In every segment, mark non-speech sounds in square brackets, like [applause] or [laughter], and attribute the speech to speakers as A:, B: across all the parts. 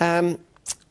A: Um,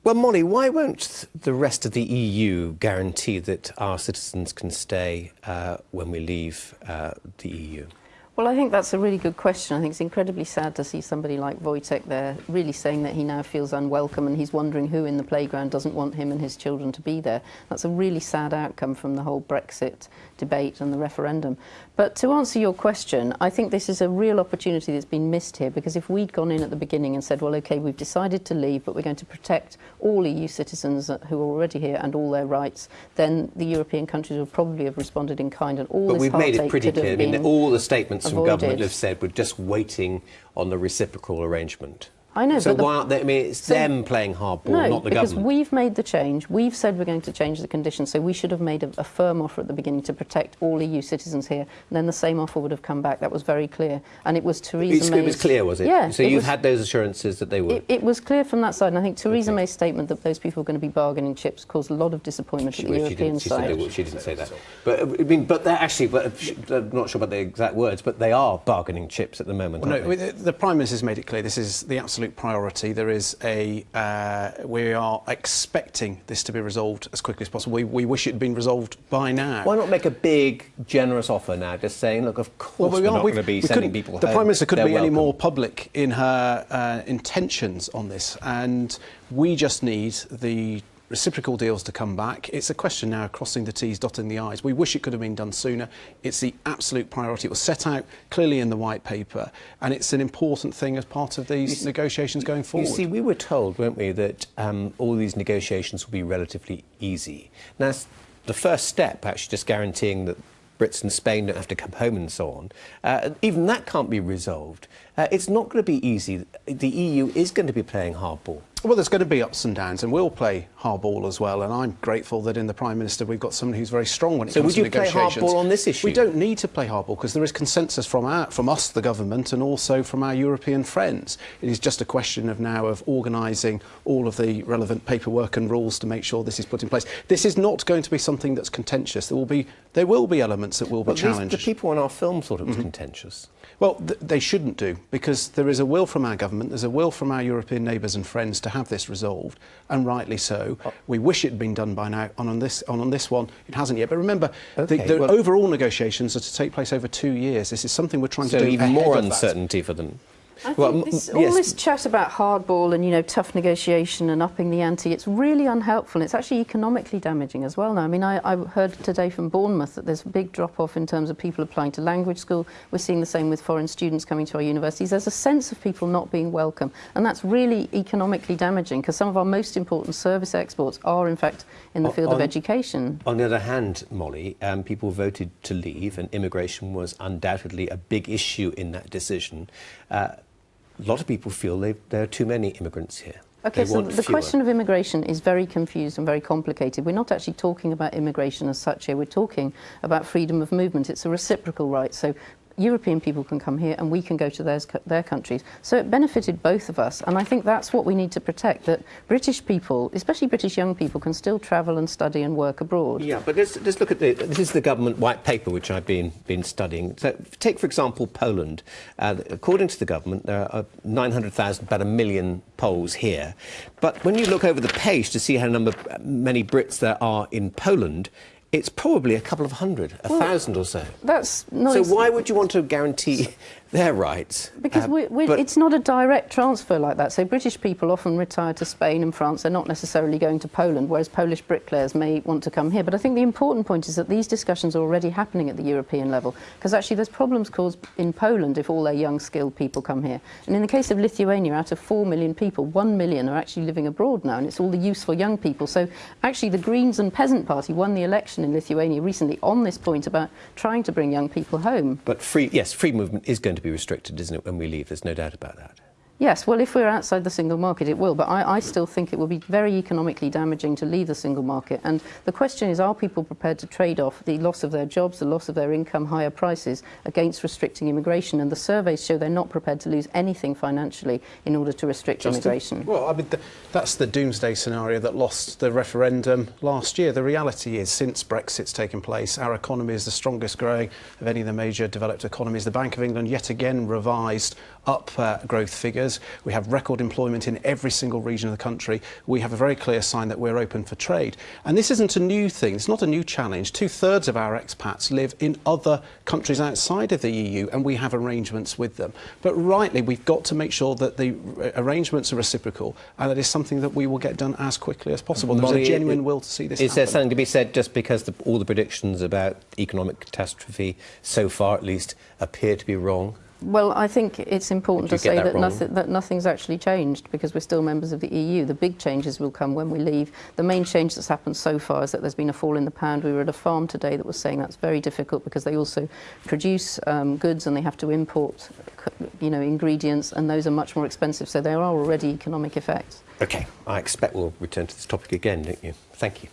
A: well, Molly, why won't the rest of the EU guarantee that our citizens can stay uh, when we leave uh, the EU?
B: Well, I think that's a really good question. I think it's incredibly sad to see somebody like Wojtek there really saying that he now feels unwelcome and he's wondering who in the playground doesn't want him and his children to be there. That's a really sad outcome from the whole Brexit debate and the referendum. But to answer your question, I think this is a real opportunity that's been missed here because if we'd gone in at the beginning and said, well, OK, we've decided to leave, but we're going to protect all EU citizens who are already here and all their rights, then the European countries would probably have responded in kind and all
A: but
B: this
A: we've made it pretty clear. I mean, all the statements avoided. from government have said we're just waiting on the reciprocal arrangement.
B: I know.
A: So
B: but
A: why aren't they? I mean, it's so, them playing hardball,
B: no,
A: not the
B: because
A: government.
B: Because we've made the change. We've said we're going to change the conditions. So we should have made a, a, firm offer at the beginning to protect all EU citizens here. And then the same offer would have come back. That was very clear. And it was Theresa May.
A: It was clear, was it?
B: Yeah.
A: So you've had those assurances that they would.
B: It, it, was clear from that side. And I think Theresa okay. May's statement that those people were going to be bargaining chips caused a lot of disappointment
A: she,
B: at the
A: well,
B: European
A: she
B: side.
A: She, she didn't say that. But uh, I mean, but they're actually. But uh, uh, I'm not sure about the exact words, but they are bargaining chips at the moment.
C: Well,
A: no,
C: the Prime Minister's made it clear. This is the absolute priority. There is a uh, we are expecting this to be resolved as quickly as possible. We, we wish it had been resolved by now.
A: Why not make a big, generous offer now, just saying, look, of course well, we are not going to be sending people
C: The
A: home.
C: Prime Minister couldn't
A: They're
C: be
A: welcome.
C: any more public in her uh, intentions on this, and we just need the reciprocal deals to come back. It's a question now of crossing the T's, dotting the I's. We wish it could have been done sooner. It's the absolute priority. It was set out clearly in the white paper, and it's an important thing as part of these negotiations going forward.
A: You see, we were told, weren't we, that um, all these negotiations will be relatively easy. Now, the first step, actually, just guaranteeing that Brits and Spain don't have to come home and so on. Uh, even that can't be resolved. Uh, it's not going to be easy. The EU is going to be playing hardball.
C: Well, there's going to be ups and downs, and we'll play hardball as well. And I'm grateful that in the Prime Minister we've got someone who's very strong when it
A: so
C: comes to
A: negotiations. So would you play hardball on this issue?
C: We don't need to play hardball because there is consensus from our, from us, the government, and also from our European friends. It is just a question of now of organising all of the relevant paperwork and rules to make sure this is put in place. This is not going to be something that's contentious. There will be there will be elements that will
A: but
C: be challenged.
A: the people on our film thought it was mm -hmm. contentious.
C: Well, th they shouldn't do, because there is a will from our government, there's a will from our European neighbours and friends to have this resolved, and rightly so. Oh. We wish it had been done by now, and on this, on, on this one, it hasn't yet. But remember, okay, the, the well, overall negotiations are to take place over two years. This is something we're trying
A: so
C: to do
A: even more uncertainty for them.
B: I well, think this, all yes. this chat about hardball and you know tough negotiation and upping the ante, it's really unhelpful. It's actually economically damaging as well. Now, I mean, I, I heard today from Bournemouth that there's a big drop-off in terms of people applying to language school. We're seeing the same with foreign students coming to our universities. There's a sense of people not being welcome, and that's really economically damaging because some of our most important service exports are, in fact, in the field
A: on,
B: of education.
A: On the other hand, Molly, um, people voted to leave, and immigration was undoubtedly a big issue in that decision. Uh, a lot of people feel there are too many immigrants here.
B: Okay, so the fewer. question of immigration is very confused and very complicated. We're not actually talking about immigration as such here. We're talking about freedom of movement. It's a reciprocal right. So European people can come here and we can go to theirs, their countries. So it benefited both of us. And I think that's what we need to protect, that British people, especially British young people, can still travel and study and work abroad.
A: Yeah, but let's, let's look at the, this is the government white paper which I've been, been studying. So take, for example, Poland. Uh, according to the government, there are 900,000, about a million Poles here. But when you look over the page to see how number, many Brits there are in Poland, it's probably a couple of hundred, a well, thousand or so.
B: That's not.
A: So why would you want to guarantee [laughs] their rights.
B: Because uh, we, we, it's not a direct transfer like that. So British people often retire to Spain and France. They're not necessarily going to Poland, whereas Polish bricklayers may want to come here. But I think the important point is that these discussions are already happening at the European level, because actually there's problems caused in Poland if all their young, skilled people come here. And in the case of Lithuania, out of 4 million people, 1 million are actually living abroad now, and it's all the useful young people. So actually the Greens and Peasant Party won the election in Lithuania recently on this point about trying to bring young people home.
A: But free, yes, free movement is going to be restricted, isn't it, when we leave? There's no doubt about that.
B: Yes, well, if we're outside the single market, it will. But I, I, still think it will be very economically damaging to leave the single market. And the question is, are people prepared to trade off the loss of their jobs, the loss of their income, higher prices, against restricting immigration? And the surveys show they're not prepared to lose anything financially in order to restrict Justin? immigration.
C: Well, I mean, the, that's the doomsday scenario that lost the referendum last year. The reality is, since Brexit's taken place, our economy is the strongest growing of any of the major developed economies. The Bank of England yet again revised up uh, growth figures figures. We have record employment in every single region of the country. We have a very clear sign that we're open for trade. And this isn't a new thing. It's not a new challenge. Two thirds of our expats live in other countries outside of the EU, and we have arrangements with them. But rightly, we've got to make sure that the arrangements are reciprocal, and that is something that we will get done as quickly as possible. There's
A: Molly,
C: a genuine
A: it-
C: will to see this
A: Is there something to be said just because the, all the predictions about economic catastrophe, so far at least, appear to be wrong?
B: Well, I think it's important to say
A: that
B: that, nothing, that nothing's actually changed because we're still members of the EU. The big changes will come when we leave. The main change that's happened so far is that there's been a fall in the pound. We were at a farm today that was saying that's very difficult because they also produce um, goods and they have to import, you know, ingredients, and those are much more expensive. So there are already economic effects.
A: Okay, I expect we'll return to this topic again, don't you? Thank you.